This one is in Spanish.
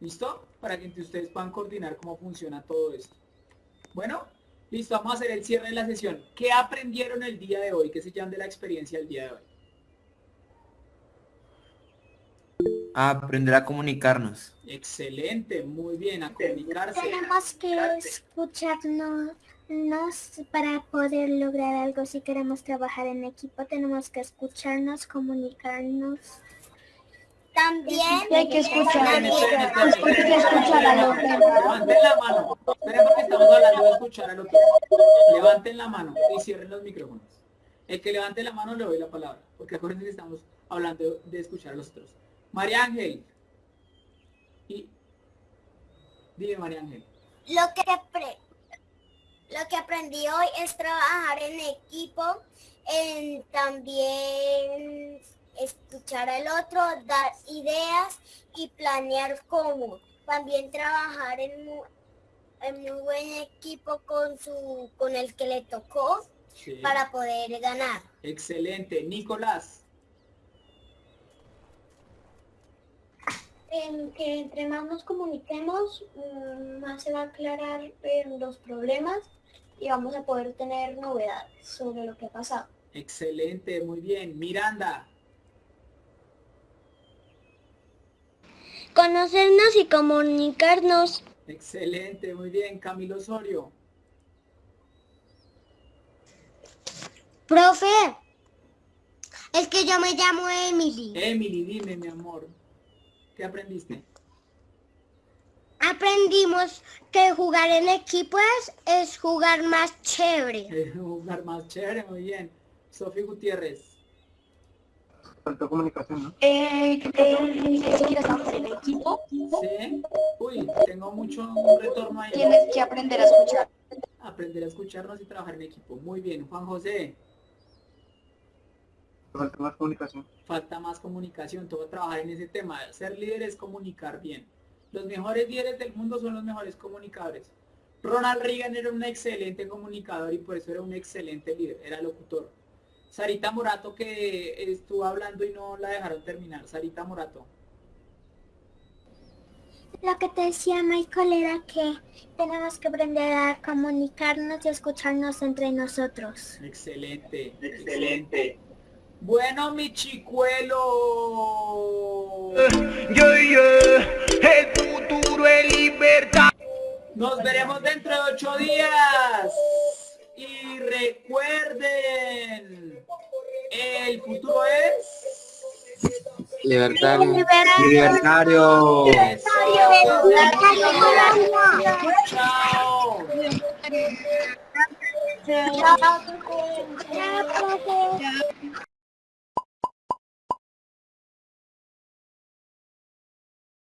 ¿Listo? Para que ustedes puedan coordinar cómo funciona todo esto. Bueno, listo, vamos a hacer el cierre de la sesión. ¿Qué aprendieron el día de hoy? ¿Qué se llaman de la experiencia del día de hoy? aprender a comunicarnos. Excelente, muy bien, a comunicarse. Tenemos que escucharnos para poder lograr algo. Si queremos trabajar en equipo, tenemos que escucharnos, comunicarnos. También hay que escuchar. Esperen, esperen, esperen. Levanten la mano. Esperen porque estamos hablando de escuchar al otro. Levanten la mano y cierren los micrófonos. El que levante la mano le doy la palabra. Porque acuérdense que estamos hablando de escuchar a los otros. María Ángel. Y... Dime, María Ángel. Lo que, lo que aprendí hoy es trabajar en equipo, en también escuchar al otro, dar ideas y planear cómo. También trabajar en, en un buen equipo con, su, con el que le tocó para poder ganar. Excelente. Nicolás. en que entre más nos comuniquemos, mm, más se va a aclarar los problemas y vamos a poder tener novedades sobre lo que ha pasado. Excelente, muy bien. Miranda. Conocernos y comunicarnos. Excelente, muy bien. Camilo Osorio. Profe, es que yo me llamo Emily. Emily, dime, mi amor. ¿Qué aprendiste? Aprendimos que jugar en equipo es, jugar más chévere. Es jugar más chévere, muy bien. Sofía Gutiérrez. Faltó comunicación, ¿no? Eh, que trabajar en equipo. Sí. Uy, tengo mucho retorno ahí. Tienes que aprender a escuchar. Aprender a escucharnos y trabajar en equipo. Muy bien. Juan José. Falta más comunicación. Falta más comunicación, todo trabajar en ese tema. Ser líder es comunicar bien. Los mejores líderes del mundo son los mejores comunicadores. Ronald Reagan era un excelente comunicador y por eso era un excelente líder, era locutor. Sarita Morato que estuvo hablando y no la dejaron terminar. Sarita Morato. Lo que te decía Michael era que tenemos que aprender a comunicarnos y escucharnos entre nosotros. Excelente, excelente. Bueno, mi chicuelo. Yo, yo, Nos veremos dentro de ocho días. Y recuerden, el futuro es... Libertario. Libertario. Chao. Chao.